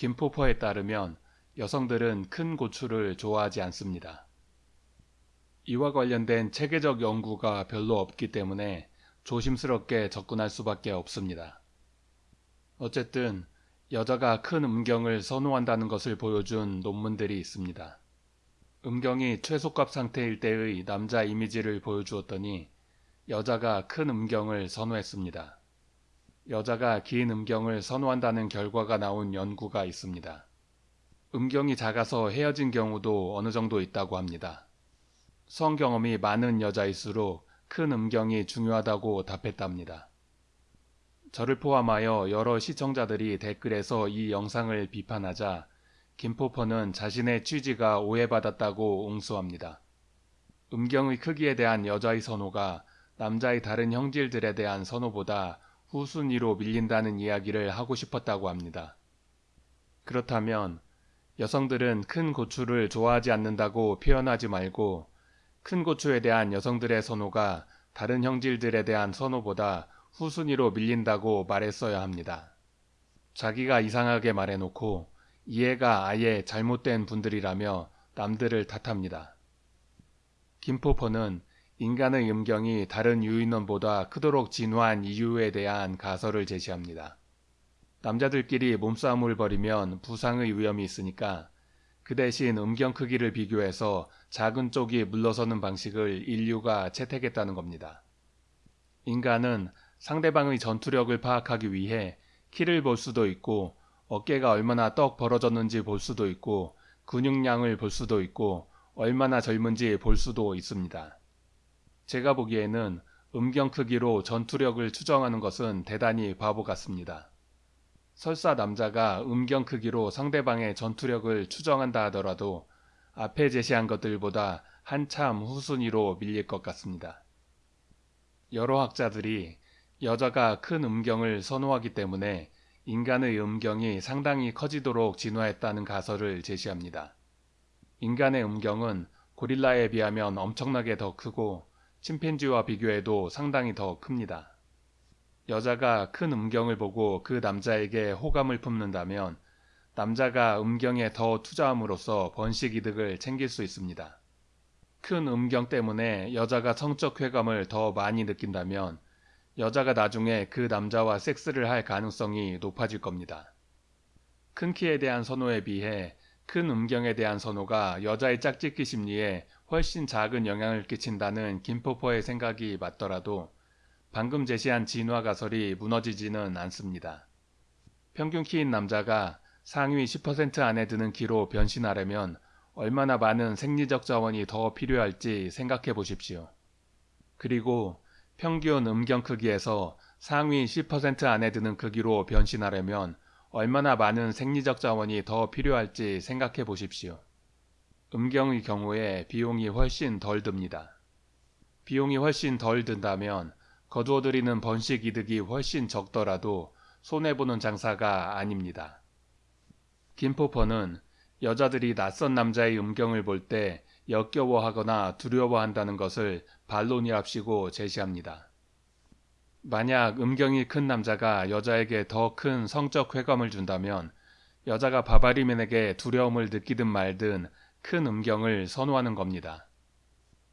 김포퍼에 따르면 여성들은 큰 고추를 좋아하지 않습니다. 이와 관련된 체계적 연구가 별로 없기 때문에 조심스럽게 접근할 수밖에 없습니다. 어쨌든 여자가 큰 음경을 선호한다는 것을 보여준 논문들이 있습니다. 음경이 최소값 상태일 때의 남자 이미지를 보여주었더니 여자가 큰 음경을 선호했습니다. 여자가 긴 음경을 선호한다는 결과가 나온 연구가 있습니다. 음경이 작아서 헤어진 경우도 어느 정도 있다고 합니다. 성 경험이 많은 여자일수록 큰 음경이 중요하다고 답했답니다. 저를 포함하여 여러 시청자들이 댓글에서 이 영상을 비판하자 김포퍼는 자신의 취지가 오해받았다고 옹수합니다. 음경의 크기에 대한 여자의 선호가 남자의 다른 형질들에 대한 선호보다 후순위로 밀린다는 이야기를 하고 싶었다고 합니다. 그렇다면 여성들은 큰 고추를 좋아하지 않는다고 표현하지 말고 큰 고추에 대한 여성들의 선호가 다른 형질들에 대한 선호보다 후순위로 밀린다고 말했어야 합니다. 자기가 이상하게 말해놓고 이해가 아예 잘못된 분들이라며 남들을 탓합니다. 김포퍼는 인간의 음경이 다른 유인원보다 크도록 진화한 이유에 대한 가설을 제시합니다. 남자들끼리 몸싸움을 벌이면 부상의 위험이 있으니까 그 대신 음경 크기를 비교해서 작은 쪽이 물러서는 방식을 인류가 채택했다는 겁니다. 인간은 상대방의 전투력을 파악하기 위해 키를 볼 수도 있고 어깨가 얼마나 떡 벌어졌는지 볼 수도 있고 근육량을 볼 수도 있고 얼마나 젊은지 볼 수도 있습니다. 제가 보기에는 음경 크기로 전투력을 추정하는 것은 대단히 바보 같습니다. 설사 남자가 음경 크기로 상대방의 전투력을 추정한다 하더라도 앞에 제시한 것들보다 한참 후순위로 밀릴 것 같습니다. 여러 학자들이 여자가 큰 음경을 선호하기 때문에 인간의 음경이 상당히 커지도록 진화했다는 가설을 제시합니다. 인간의 음경은 고릴라에 비하면 엄청나게 더 크고 침팬지와 비교해도 상당히 더 큽니다. 여자가 큰 음경을 보고 그 남자에게 호감을 품는다면 남자가 음경에 더 투자함으로써 번식 이득을 챙길 수 있습니다. 큰 음경 때문에 여자가 성적 쾌감을 더 많이 느낀다면 여자가 나중에 그 남자와 섹스를 할 가능성이 높아질 겁니다. 큰 키에 대한 선호에 비해 큰 음경에 대한 선호가 여자의 짝짓기 심리에 훨씬 작은 영향을 끼친다는 김포퍼의 생각이 맞더라도 방금 제시한 진화 가설이 무너지지는 않습니다. 평균 키인 남자가 상위 10% 안에 드는 키로 변신하려면 얼마나 많은 생리적 자원이 더 필요할지 생각해 보십시오. 그리고 평균 음경 크기에서 상위 10% 안에 드는 크기로 변신하려면 얼마나 많은 생리적 자원이 더 필요할지 생각해 보십시오. 음경의 경우에 비용이 훨씬 덜 듭니다. 비용이 훨씬 덜 든다면 거두어들이는 번식 이득이 훨씬 적더라도 손해보는 장사가 아닙니다. 김포퍼는 여자들이 낯선 남자의 음경을 볼 때 역겨워하거나 두려워한다는 것을 반론이랍시고 제시합니다. 만약 음경이 큰 남자가 여자에게 더 큰 성적 쾌감을 준다면 여자가 바바리맨에게 두려움을 느끼든 말든 큰 음경을 선호하는 겁니다.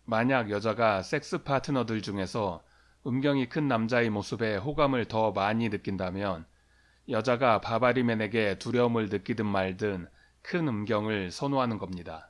만약 여자가 섹스 파트너들 중에서 음경이 큰 남자의 모습에 호감을 더 많이 느낀다면 여자가 바바리맨에게 두려움을 느끼든 말든 큰 음경을 선호하는 겁니다.